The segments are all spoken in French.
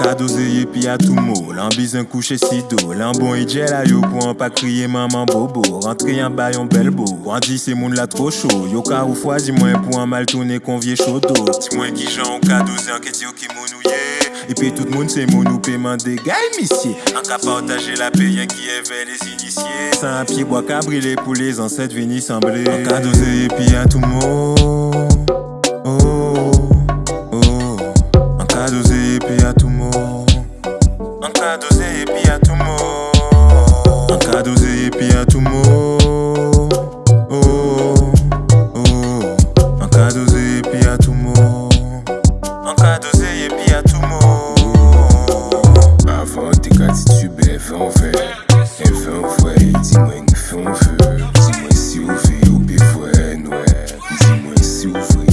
Gamissier. Kadoseye pi a tout mot, lan bizan kouche si do Lan bon i djel a yo pou an pa maman bobo. Rentre yon bayon bel bo, an di se moun la tro chou Yo ka ou fwa di mwen pou an mal tourne konvye chodo Ti mwen ki jan ou kadose an ket yo ki moun ou ye tout moun se moun ou peman de gay misye An ka partaje la pe yon ki eve les inisye San pi bois ka brile pou les anset veni semble An kadoseye pi a tout mot mot An kadoseye pi a tout mot. Oh, oh. An kadoseye pi a tout mot. An kadoseye pi a tout mot. Avant te ka titube fè an fè E fè an fwè, di mwen fè an fè Di mwen si ou fè ou pe fwè nouè Di mwen si ou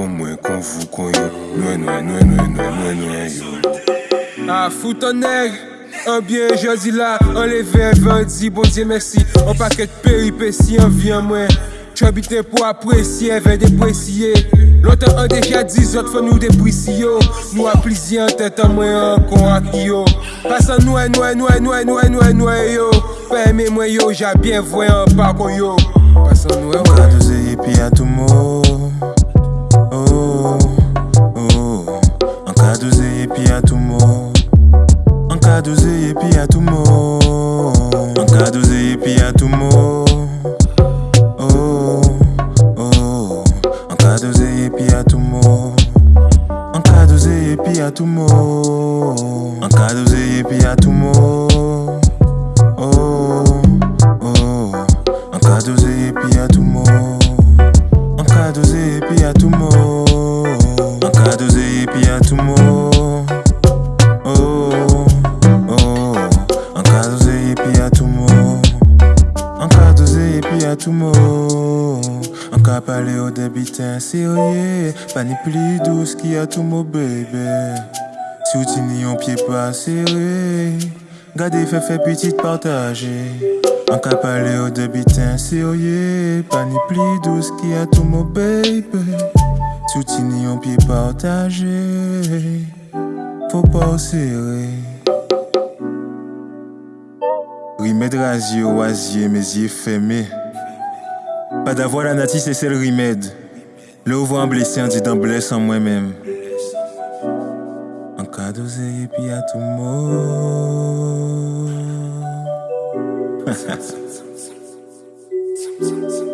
kon mwen kon vou kon yo. Nouè nouè nouè yo. Ah, neg An bien jodi la, an leve an di Bon diye mersi, an paket peripeci An vi an mwen Chobite pou apresye, ven depresye Lontan an deja di zot fò nou deprisi yo. Nou aplizi an tèt an mwen an kon ak yo. Pasan yo. Mwen an pa kon yo. Pasan Oh, oh. An kadoseye pi a tout mot. An kadoseye pi a tout mot. An kadoseye pi a tout mot. Oh, oh. An kadoseye pi a tout mot. An kadoseye pi a tout mot. An kadoseye pi a tout mot An kadoseye pi a tout mot. Oh, oh. An kadoseye pi a tout mot. An kadoseye pi a tout mot. An ka pale au debiten serye Pa ni pli douce ki a tout mot baby Si ou ti ni yon pied pas serré Gade fè fè petit partager. An ka pale au debiten serye Pa ni pli douce ki a tout mot baby ou ti ni yon pied partager Faut pas serré Remède rasier oisier, mes yeux fermés. Pas d'avoir la natie, c'est le remède. Le en blessé, on dit d'en blesse en moi-même. En cas d'oseille et puis à tout mot.